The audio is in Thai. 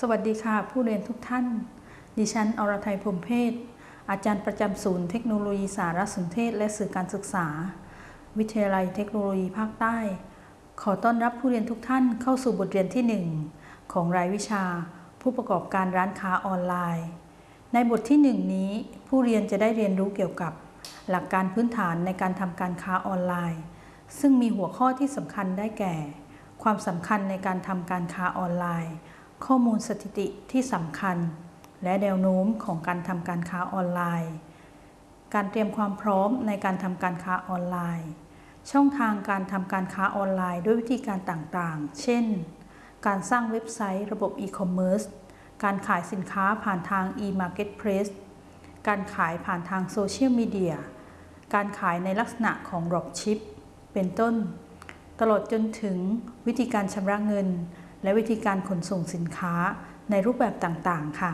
สวัสดีค่ะ ผู้เรียนทุกท่าน ดิฉัน อรทัยพรมเพศอาจารย์ประจำศูนย์เทคโนโลยีสารสนเทศ และสื่อการศึกษา วิทยาลัยเทคโนโลยีภาคใต้ ขอต้อนรับผู้เรียนทุกท่านเข้าสู่บทเรียนที่ 1 ของรายวิชา ผู้ประกอบการร้านค้าออนไลน์ ในบทที่ 1 นี้ ผู้เรียนจะได้เรียนรู้เกี่ยวกับ หลักการพื้นฐานในการทำการค้าออนไลน์ ซึ่งมีหัวข้อที่สำคัญได้แก่ ความสำคัญในการทำการค้าออนไลน์ ข้อมูลสถิติที่สำคัญ และแนวโน้มของการทำการค้าออนไลน์ การเตรียมความพร้อมในการทำการค้าออนไลน์ ช่องทางการทำการค้าออนไลน์ด้วยวิธีการต่างๆ เช่น การสร้างเว็บไซต์ระบบอีคอมเมิร์ซ การขายสินค้าผ่านทาง e-marketplace การขายผ่านทางโซเชียลมีเดีย การขายในลักษณะของ dropship เป็นต้น ตลอดจนถึงวิธีการชำระเงิน และวิธีการขนส่งสินค้าในรูปแบบต่างๆ ค่ะ